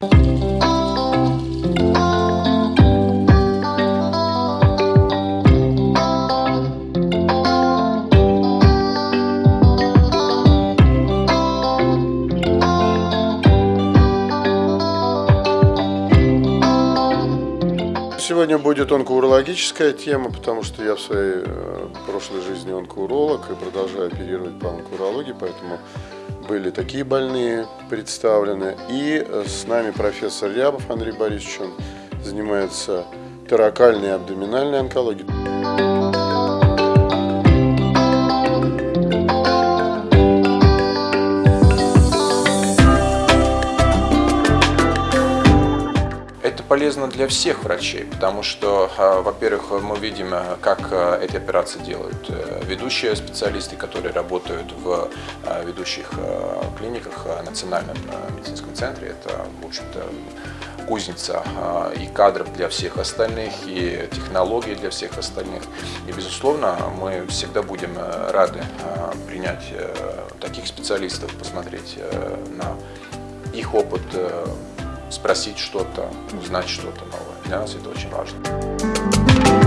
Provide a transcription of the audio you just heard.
Bye. Сегодня будет онкоурологическая тема, потому что я в своей э, прошлой жизни онкоуролог и продолжаю оперировать по онкоурологии, поэтому были такие больные представлены. И э, с нами профессор Рябов Андрей Борисович, он занимается торакальной и абдоминальной онкологией. Полезно для всех врачей, потому что, а, во-первых, мы видим, а, как а, эти операции делают э, ведущие специалисты, которые работают в ведущих клиниках Национальном медицинском центре. Это, в общем-то, кузница и кадров для всех остальных, и технологий для всех остальных. И, безусловно, мы всегда будем э, рады принять э, таких специалистов, посмотреть на их опыт спросить что-то, узнать что-то новое. Для нас это очень важно.